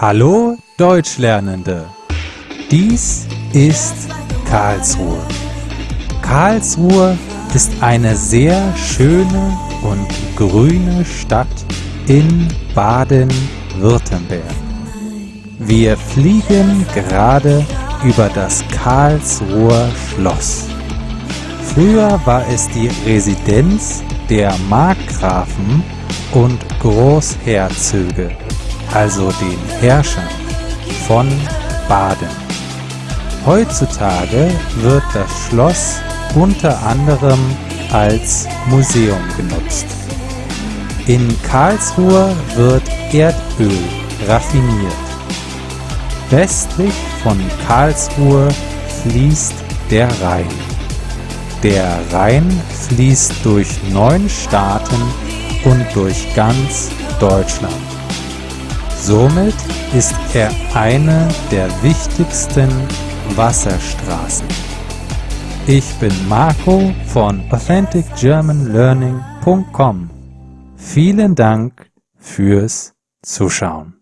Hallo Deutschlernende! Dies ist Karlsruhe. Karlsruhe ist eine sehr schöne und grüne Stadt in Baden-Württemberg. Wir fliegen gerade über das Karlsruher Schloss. Früher war es die Residenz der Markgrafen und Großherzöge also den Herrschern von Baden. Heutzutage wird das Schloss unter anderem als Museum genutzt. In Karlsruhe wird Erdöl raffiniert. Westlich von Karlsruhe fließt der Rhein. Der Rhein fließt durch neun Staaten und durch ganz Deutschland. Somit ist er eine der wichtigsten Wasserstraßen. Ich bin Marco von AuthenticGermanLearning.com. Vielen Dank fürs Zuschauen.